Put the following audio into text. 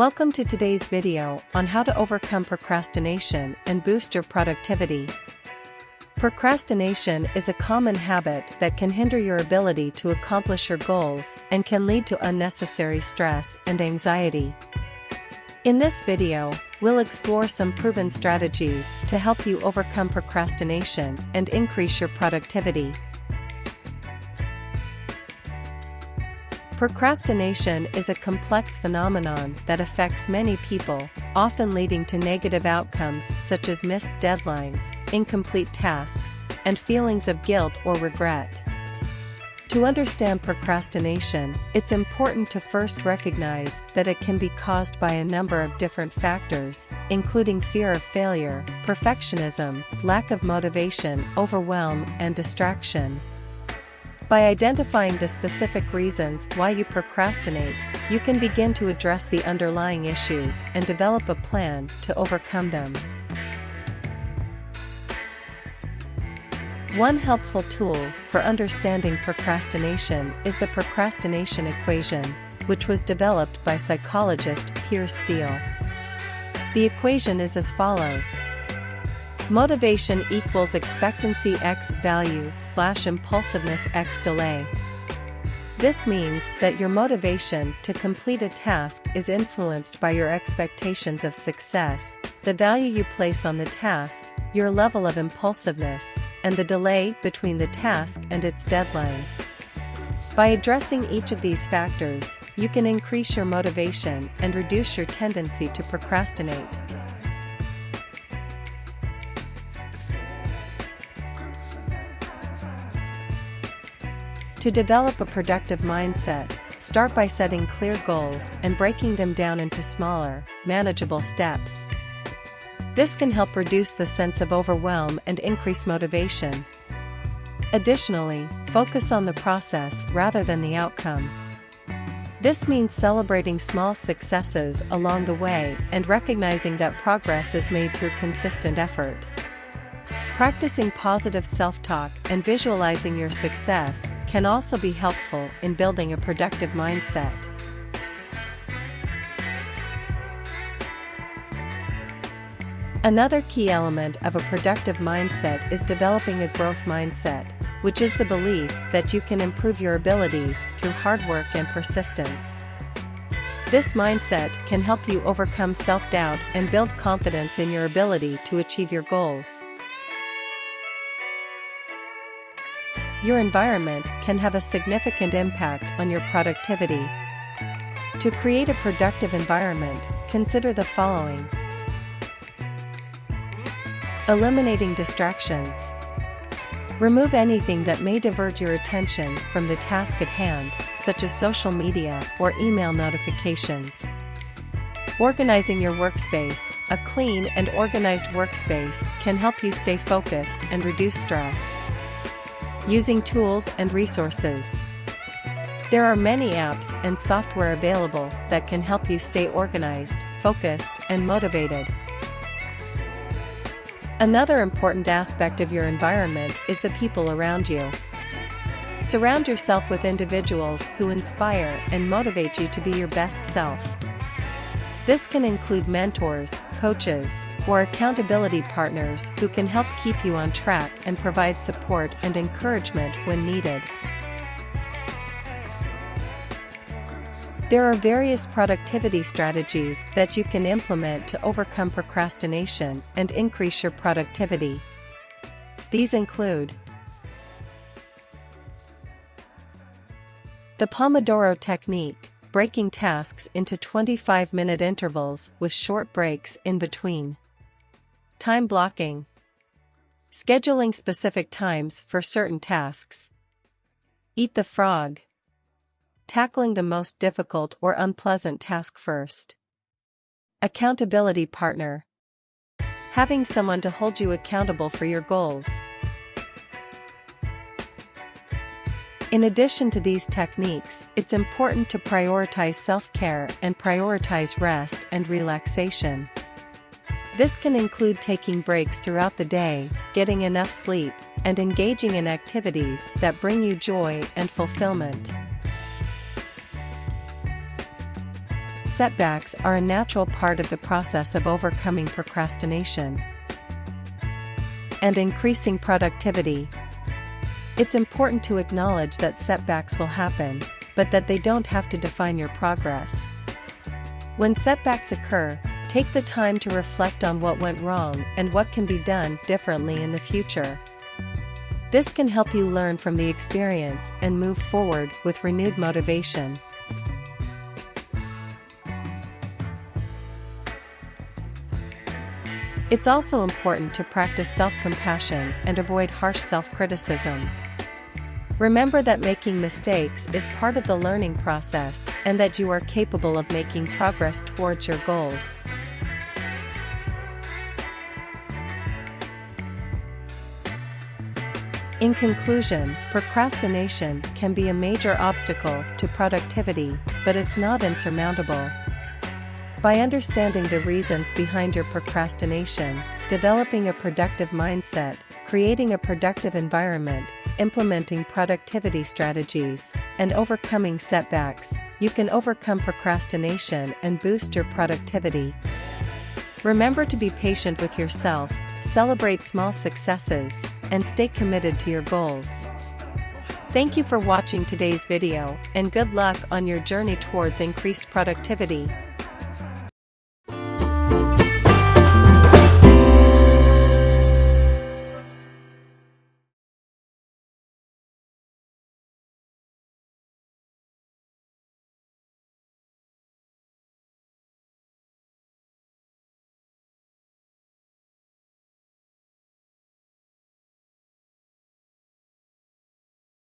Welcome to today's video on how to overcome procrastination and boost your productivity. Procrastination is a common habit that can hinder your ability to accomplish your goals and can lead to unnecessary stress and anxiety. In this video, we'll explore some proven strategies to help you overcome procrastination and increase your productivity. Procrastination is a complex phenomenon that affects many people, often leading to negative outcomes such as missed deadlines, incomplete tasks, and feelings of guilt or regret. To understand procrastination, it's important to first recognize that it can be caused by a number of different factors, including fear of failure, perfectionism, lack of motivation, overwhelm, and distraction. By identifying the specific reasons why you procrastinate, you can begin to address the underlying issues and develop a plan to overcome them. One helpful tool for understanding procrastination is the procrastination equation, which was developed by psychologist Piers Steel. The equation is as follows. Motivation equals expectancy x value slash impulsiveness x delay. This means that your motivation to complete a task is influenced by your expectations of success, the value you place on the task, your level of impulsiveness, and the delay between the task and its deadline. By addressing each of these factors, you can increase your motivation and reduce your tendency to procrastinate. To develop a productive mindset, start by setting clear goals and breaking them down into smaller, manageable steps. This can help reduce the sense of overwhelm and increase motivation. Additionally, focus on the process rather than the outcome. This means celebrating small successes along the way and recognizing that progress is made through consistent effort. Practicing positive self-talk and visualizing your success can also be helpful in building a productive mindset. Another key element of a productive mindset is developing a growth mindset, which is the belief that you can improve your abilities through hard work and persistence. This mindset can help you overcome self-doubt and build confidence in your ability to achieve your goals. Your environment can have a significant impact on your productivity. To create a productive environment, consider the following. Eliminating distractions. Remove anything that may divert your attention from the task at hand, such as social media or email notifications. Organizing your workspace, a clean and organized workspace can help you stay focused and reduce stress. Using tools and resources. There are many apps and software available that can help you stay organized, focused, and motivated. Another important aspect of your environment is the people around you. Surround yourself with individuals who inspire and motivate you to be your best self. This can include mentors, coaches, or accountability partners who can help keep you on track and provide support and encouragement when needed. There are various productivity strategies that you can implement to overcome procrastination and increase your productivity. These include the Pomodoro Technique, breaking tasks into 25 minute intervals with short breaks in between. Time blocking. Scheduling specific times for certain tasks. Eat the frog. Tackling the most difficult or unpleasant task first. Accountability partner. Having someone to hold you accountable for your goals. In addition to these techniques, it's important to prioritize self-care and prioritize rest and relaxation. This can include taking breaks throughout the day, getting enough sleep, and engaging in activities that bring you joy and fulfillment. setbacks are a natural part of the process of overcoming procrastination and increasing productivity. It's important to acknowledge that setbacks will happen, but that they don't have to define your progress. When setbacks occur, take the time to reflect on what went wrong and what can be done differently in the future. This can help you learn from the experience and move forward with renewed motivation. It's also important to practice self-compassion and avoid harsh self-criticism. Remember that making mistakes is part of the learning process and that you are capable of making progress towards your goals. In conclusion, procrastination can be a major obstacle to productivity, but it's not insurmountable. By understanding the reasons behind your procrastination, developing a productive mindset, creating a productive environment, implementing productivity strategies, and overcoming setbacks, you can overcome procrastination and boost your productivity. Remember to be patient with yourself celebrate small successes, and stay committed to your goals. Thank you for watching today's video, and good luck on your journey towards increased productivity.